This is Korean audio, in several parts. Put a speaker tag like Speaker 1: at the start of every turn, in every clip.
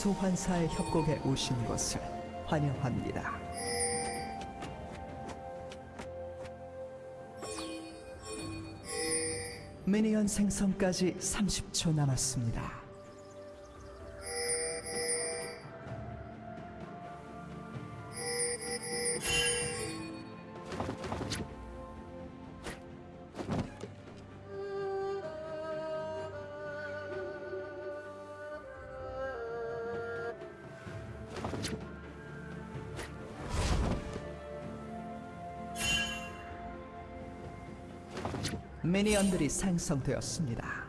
Speaker 1: 소환사의 협곡에 오신 것을 환영합니다. 미니언 생성까지 30초 남았습니다. 미니언들이 생성되었습니다.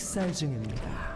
Speaker 1: 학살 중입니다.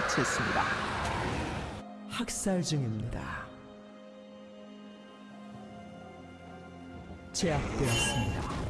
Speaker 1: 처치했습니다. 학살 중입니다. 제압되었습니다.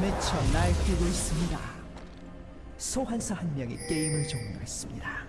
Speaker 1: 미쳐 날뛰고 있습니다. 소환사 한 명이 게임을 종료했습니다.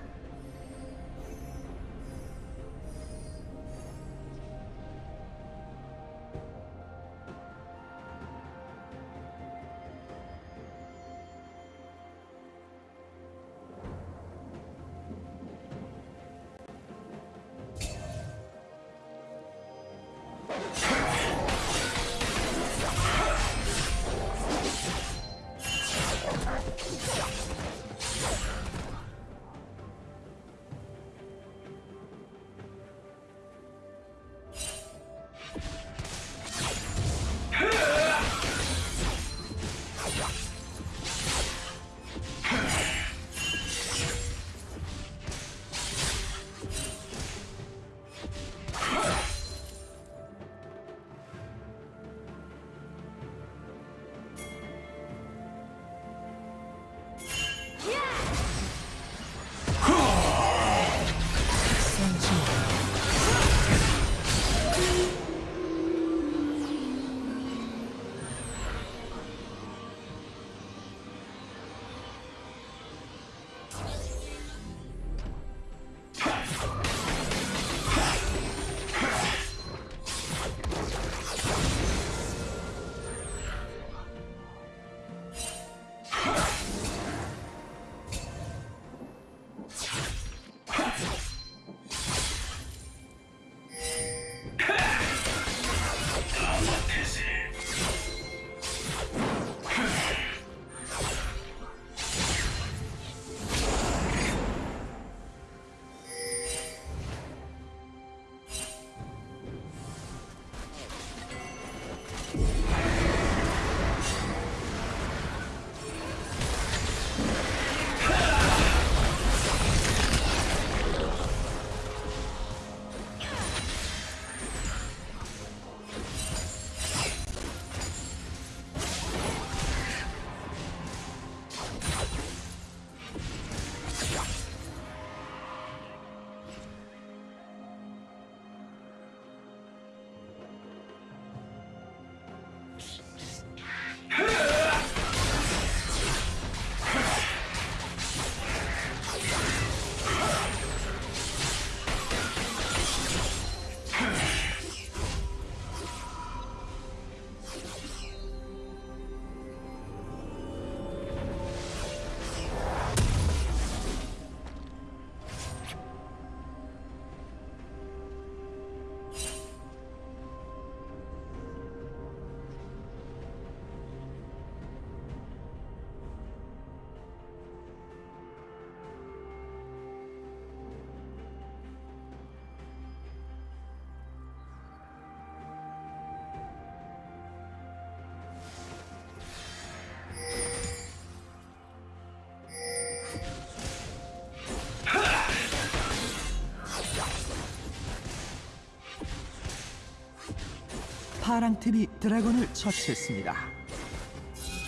Speaker 1: 파랑 팀이 드래곤을 처치했습니다.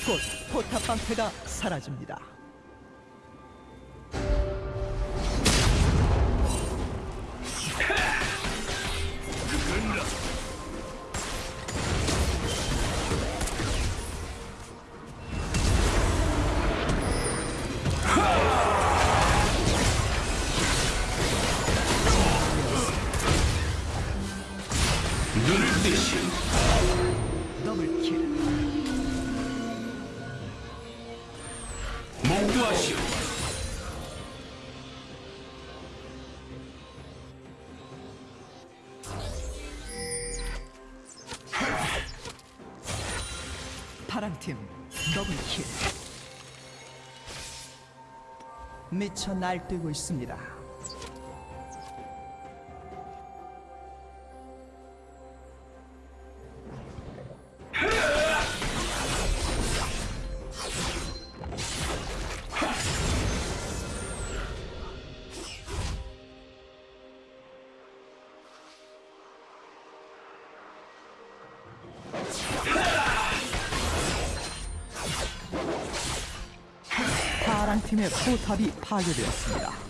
Speaker 1: 곧 포탑 방패가 사라집니다. 더블 킬. 미쳐 날뛰고 있습니다. 파랑 팀의 포탑이 파괴되었습니다.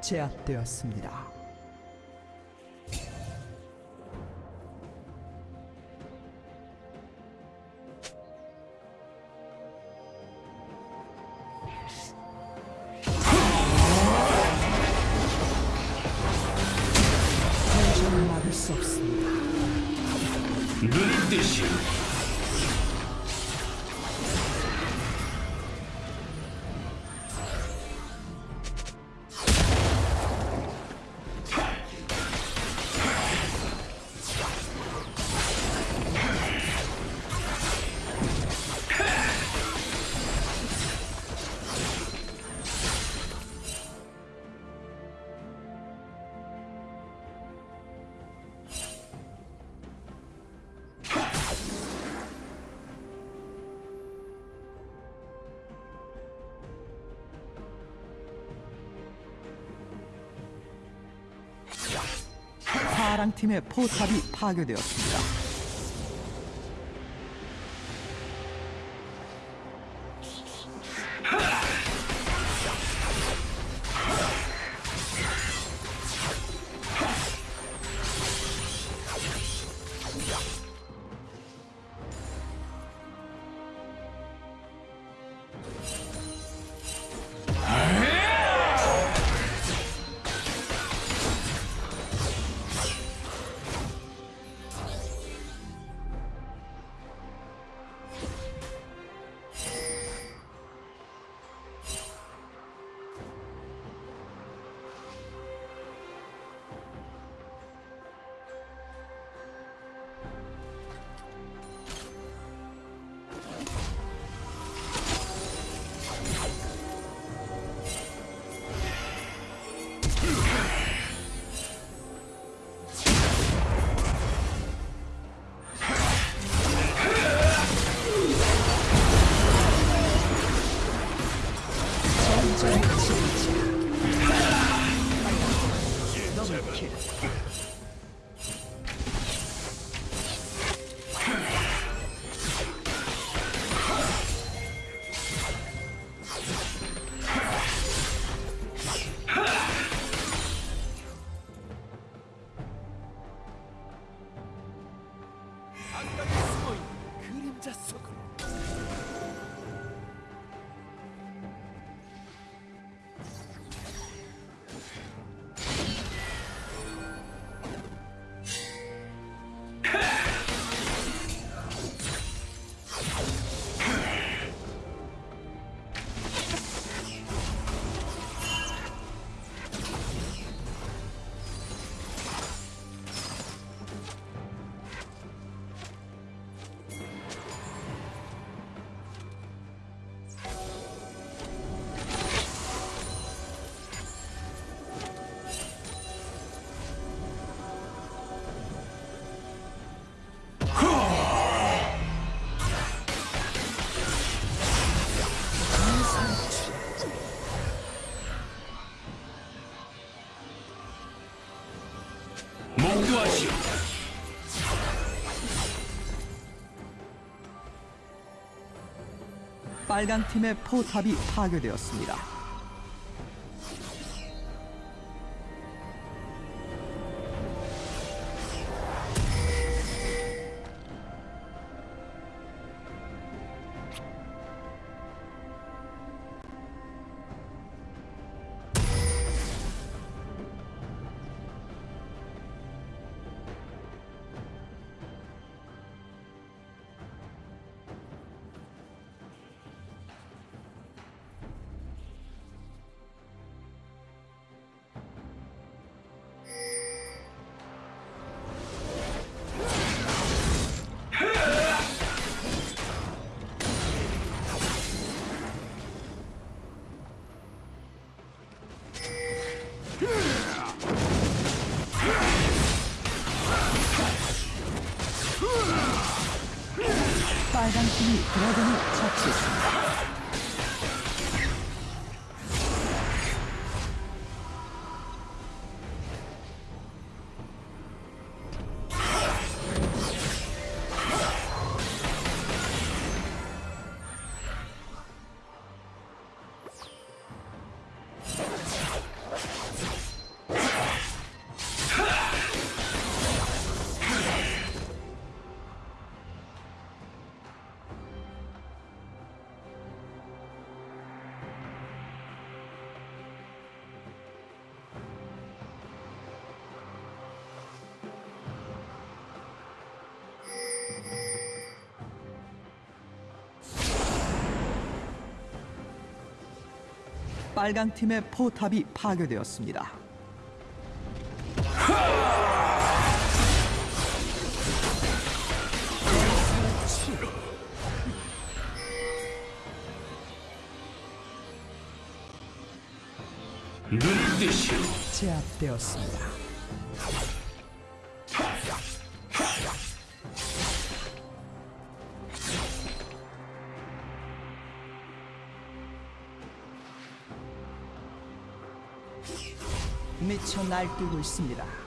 Speaker 1: 제압되었습니다. 파랑 팀의 포탑이 파괴되었습니다. 빨간 팀의 포탑이 파괴되었습니다. 드래곤을 처치했습니다. 빨간 팀의 포탑이 파괴되었습니다. 제압되었습니다. 날뛰고 있습니다.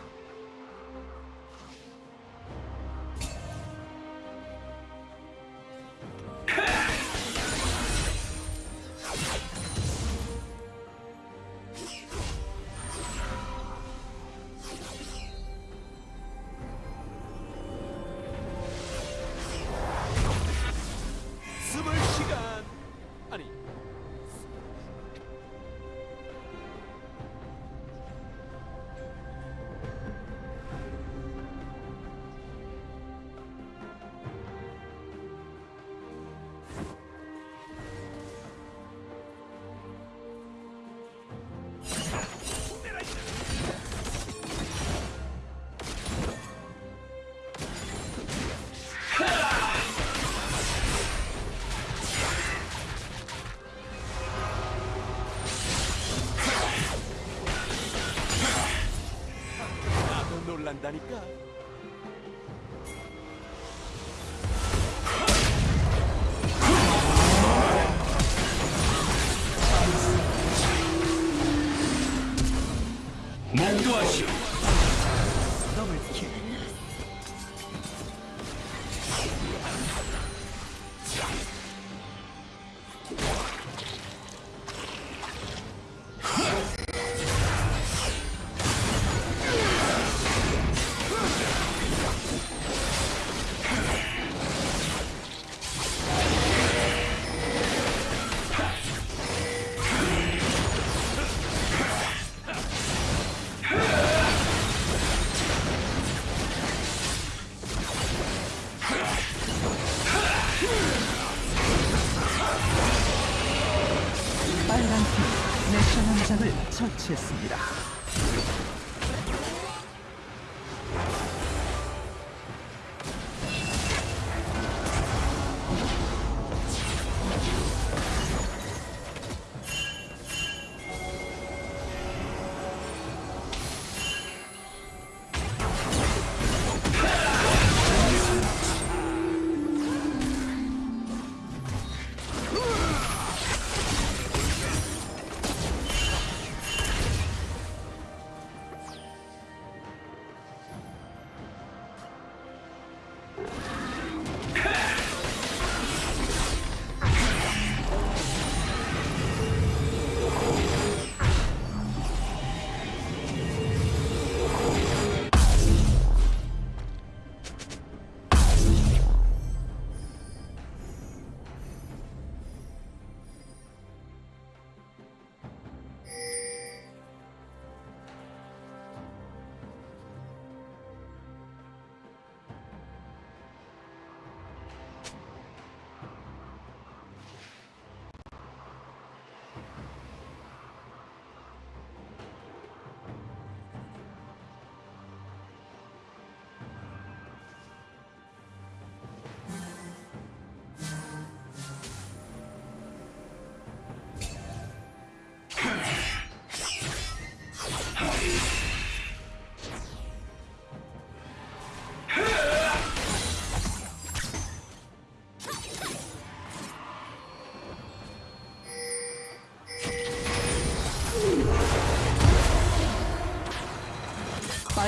Speaker 2: 한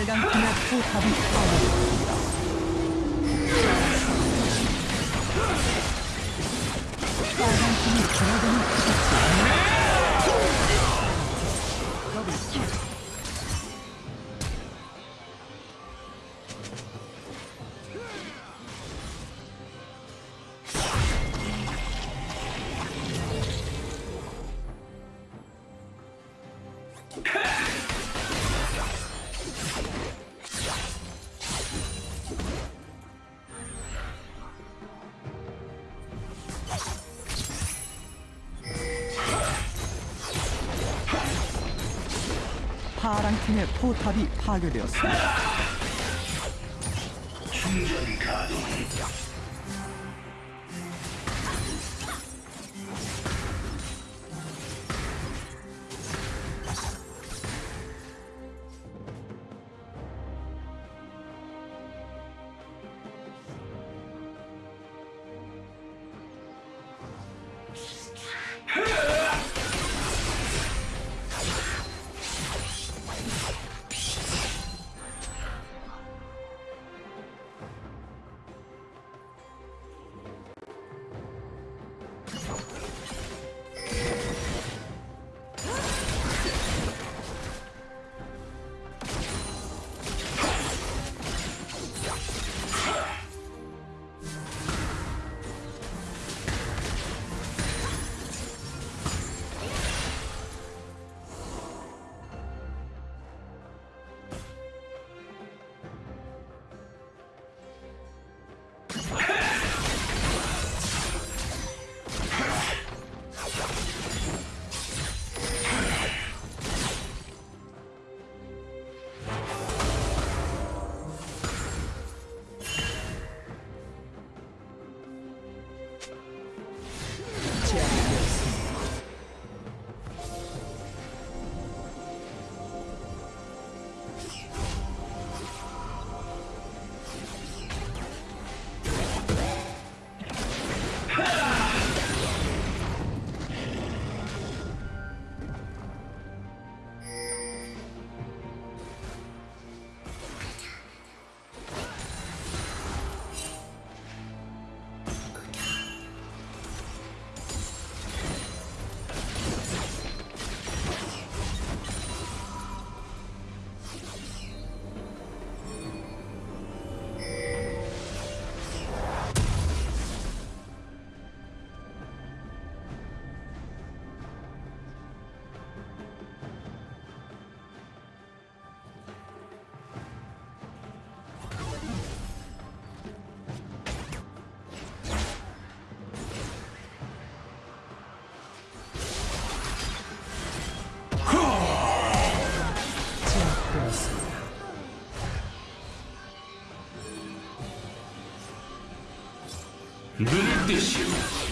Speaker 1: 빨간 팀의 포탑이 파괴 파랑 팀의 포탑이 파괴되었습니다.
Speaker 3: 충전 가동. 눈을 뜨시오.
Speaker 1: 파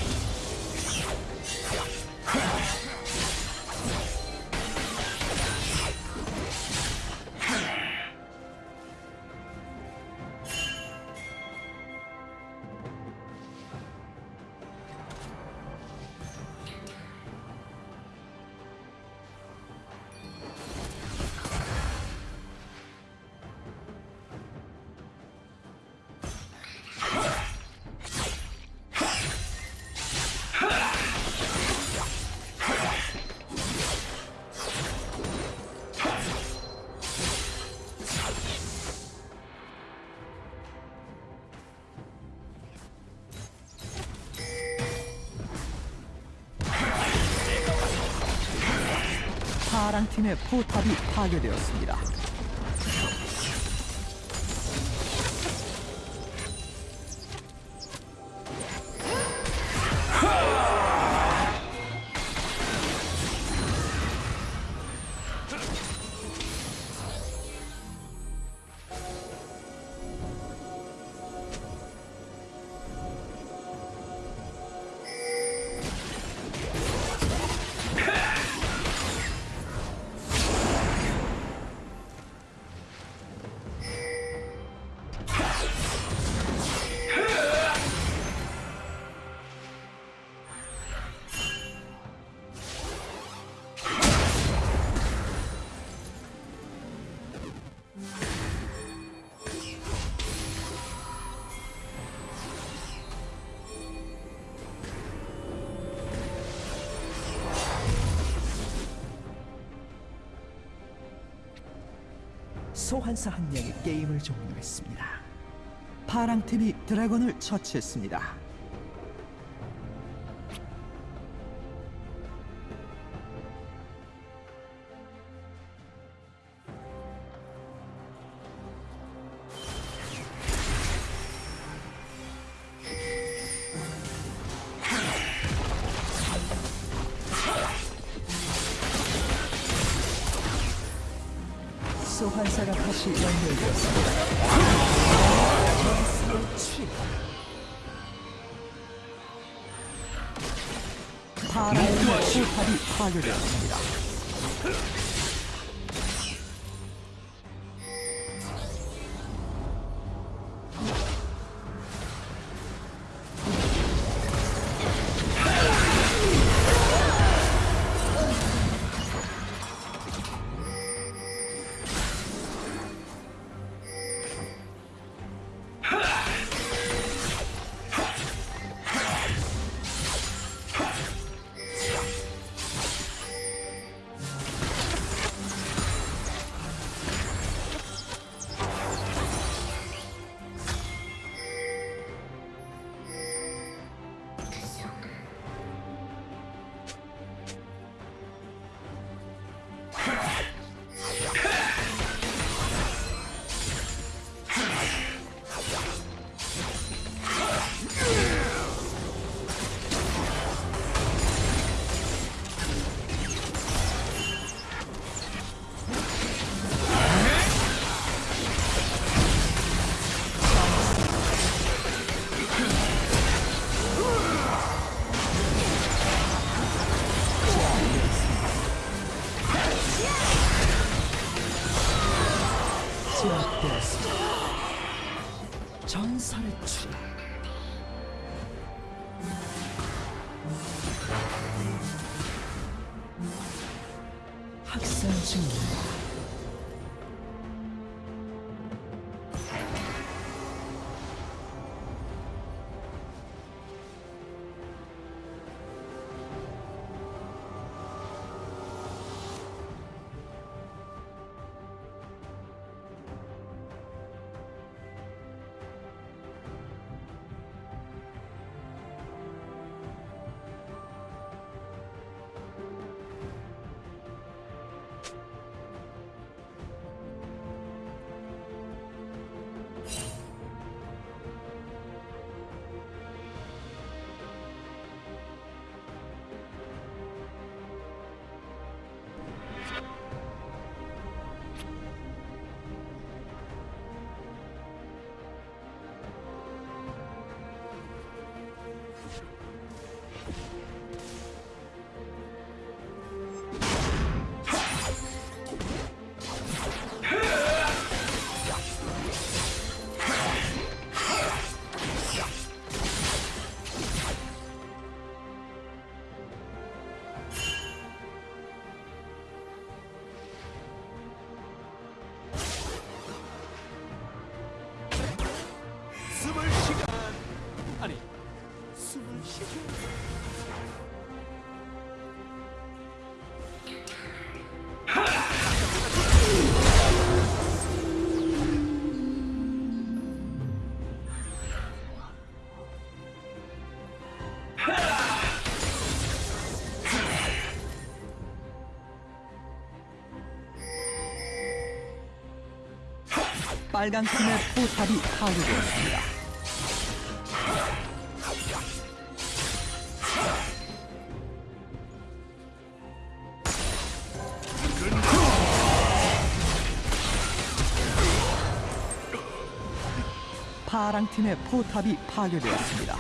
Speaker 1: 팀의 포탑이 파괴되었습니다. 소환사 한 명이 게임을 종료했습니다. 파랑 팀이 드래곤을 처치했습니다. 소환사가 다시 연결되었습니다. 파랑의 포탑이 파괴되었습니다. 빨간 팀의 포탑이 파괴되었습니다. 파랑 팀의 포탑이 파괴되었습니다.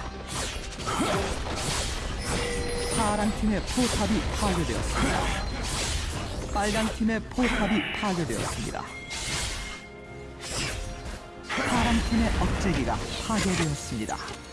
Speaker 1: 파랑 팀의 포탑이 파괴되었습니다. 빨간 팀의 포탑이 파괴되었습니다. 파랑 팀의 억제기가 파괴되었습니다.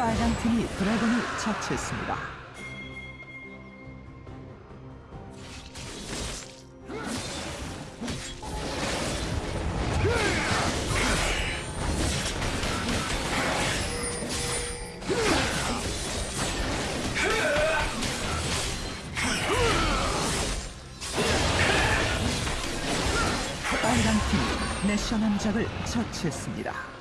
Speaker 1: 빨간 팀이 드래곤을 처치했습니다. 빨간 팀이 내셔 남작을 처치했습니다.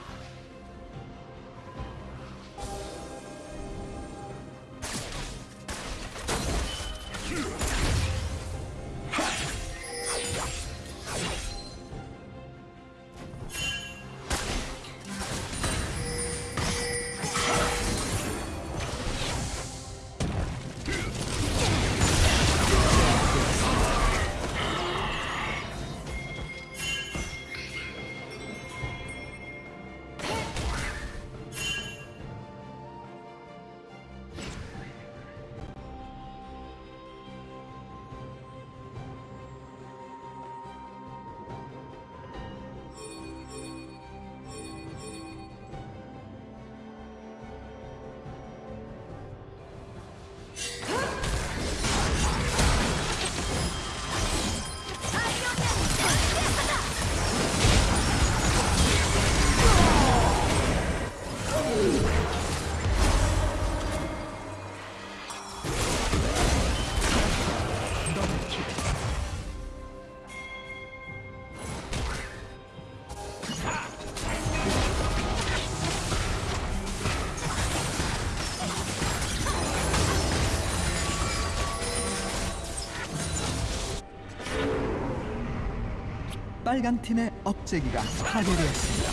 Speaker 1: 빨간 팀의 억제기가 파괴되었습니다.